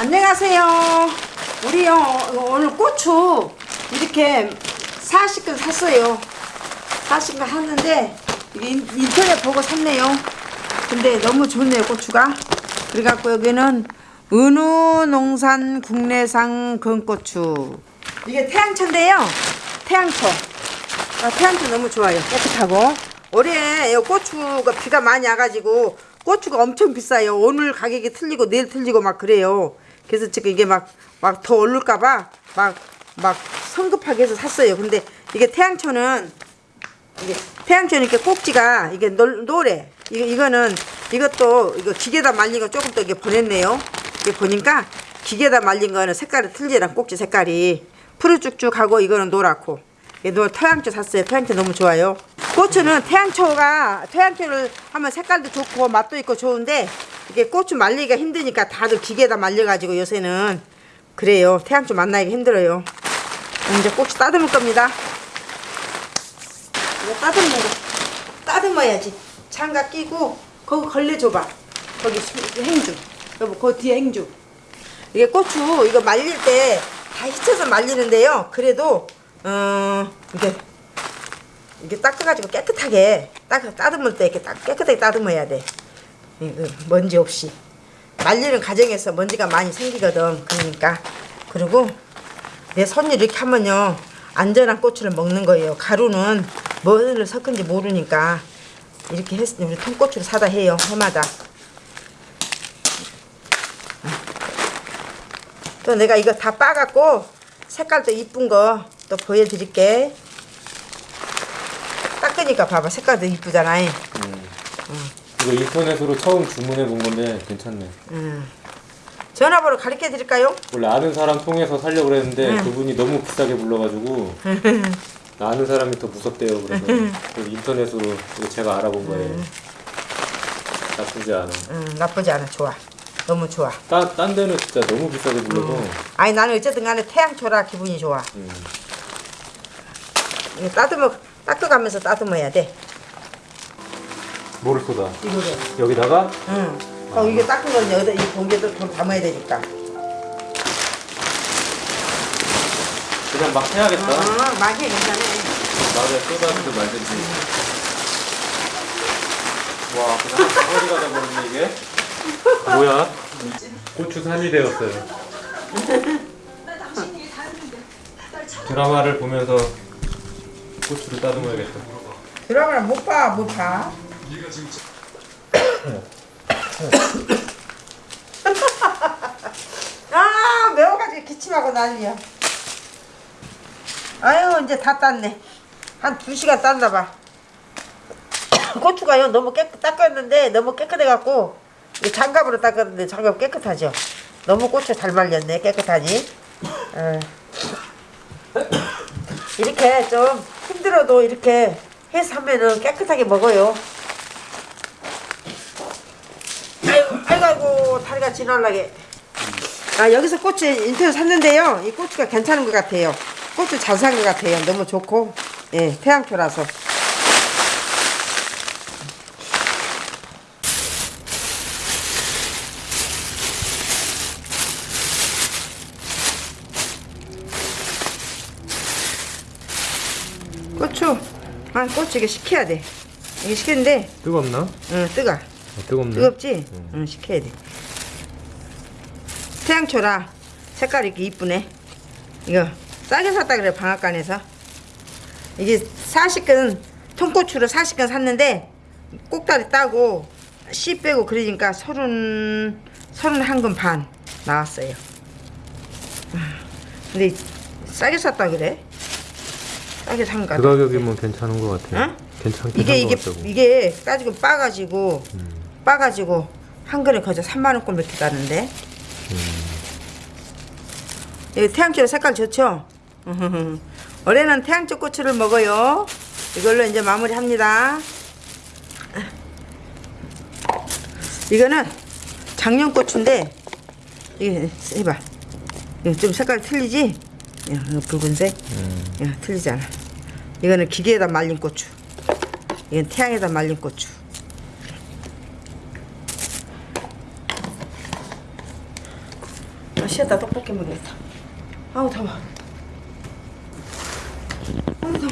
안녕하세요. 우리요 오늘 고추 이렇게 40근 샀어요. 40근 샀는데 인터넷 보고 샀네요. 근데 너무 좋네요 고추가. 그래갖고 여기는 은우 농산 국내산 건고추. 이게 태양초인데요. 태양초. 아, 태양초 너무 좋아요. 깨끗하고. 올해 이 고추가 비가 많이 와가지고 고추가 엄청 비싸요. 오늘 가격이 틀리고 내일 틀리고 막 그래요. 그래서 지금 이게 막 막 더 오를까봐 막 막 성급하게 해서 샀어요. 근데 이게 태양초는 이게 태양초는 이렇게 꼭지가 이게 노, 노래. 이거 이거는 이것도 이거 기계다 말린 거 조금 더 이게 보냈네요. 이게 보니까 기계다 말린 거는 색깔이 틀리고 꼭지 색깔이 푸르쭉쭉하고 이거는 노랗고. 노 태양초 샀어요. 태양초 너무 좋아요. 고추는 태양초가 태양초를 하면 색깔도 좋고 맛도 있고 좋은데 이게 고추 말리기가 힘드니까 다들 기계다 말려가지고 요새는 그래요. 태양초 만나기 힘들어요. 이제 고추 따듬을 겁니다. 이거 따듬는 거. 따듬어야지. 장갑 끼고 거기 걸레줘봐. 거기 수- 행주. 여보 그 뒤에 행주. 이게 고추 이거 말릴 때 다 휘쳐서 말리는데요. 그래도 어 이게 이게 닦아가지고 깨끗하게 딱 따듬을 때 이렇게 딱 깨끗하게 따듬어야 돼 먼지 없이. 말리는 과정에서 먼지가 많이 생기거든 그러니까. 그리고 내 손이 이렇게 하면요 안전한 고추를 먹는 거예요. 가루는 뭐를 섞은지 모르니까 이렇게 했 우리 통고추를 사다 해요 해마다. 또 내가 이거 다 빠갖고 색깔도 이쁜 거 또 보여드릴게. 닦으니까 봐봐 색깔도 이쁘잖아 이거 인터넷으로 처음 주문해 본 건데 괜찮네. 전화번호 가르쳐 드릴까요? 원래 아는 사람 통해서 살려고 그랬는데 응. 그분이 너무 비싸게 불러가지고 아는 사람이 더 무섭대요. 그래서 그래서 인터넷으로 제가 알아본 거예요. 나쁘지 않아. 음, 나쁘지 않아 좋아 너무 좋아 딴, 딴 데는 진짜 너무 비싸게 불러서 아니 나는 어쨌든 간에 태양초라 기분이 좋아 음. 따듬어 닦아가면서 따듬어야 돼 뭐를 쏟아? 이거를 여기다가 응. 어, 이게 닦은 건 여기다 이 봉지에다 돈 담아야 되니까 그냥 막 해야겠다. 어, 많이 해 괜찮아 말에 쏟아지든 말든지. 와, 그냥 덩어리가 돼버렸네 이게. 뭐야? 고추 산이 되었어요. 드라마를 보면서 고추를 따듬어야겠다. 드라마를 못 봐 못 봐 아 매워가지고 기침하고 난리야. 아유 이제 다 땄네. 한두 시간 땄나 봐. 고추가요 너무 깨끗 닦았는데 너무 깨끗해갖고 이 장갑으로 닦았는데 장갑 깨끗하죠? 너무 고추 잘 말렸네 깨끗하니. 어. 이렇게 좀 힘들어도 이렇게 해서 하면은 깨끗하게 먹어요. 아이고, 다리가 지날라게. 아, 여기서 고추 인터넷 샀는데요. 이 고추가 괜찮은 것 같아요. 고추 잘산 것 같아요. 너무 좋고, 예, 태양초라서. 고추, 아, 고추 이게 식혀야 돼. 이게 식히는데, 뜨겁나? 응, 뜨거. 뜨겁네. 뜨겁지? 응, 식혀야 돼. 태양초라 색깔이 이렇게 이쁘네. 이거 싸게 샀다 그래 방앗간에서. 이게 40근 통고추를 40근 샀는데 꼭다리 따고 씨 빼고 그러니까 서른 서른 한근 반 나왔어요. 아, 근데 싸게 샀다 그래? 싸게 산 거. 그 가격이면 괜찮은 것 같아. 응? 괜찮게 이게 이게 같다고. 이게 따지고 빠가지고 음. 빠가지고 한 그릇 거저 3만 원 꼴 이렇게 가는데. 이 태양초 색깔 좋죠? 올해는 태양초 고추를 먹어요. 이걸로 이제 마무리합니다. 이거는 작년 고추인데 이게 해봐. 이거 좀 색깔 틀리지? 붉은색. 야, 틀리지 않아. 이거는 기계에다 말린 고추. 이건 태양에다 말린 고추. 쉬었다 떡볶이 먹겠다. 아우 더워. 아우 더워.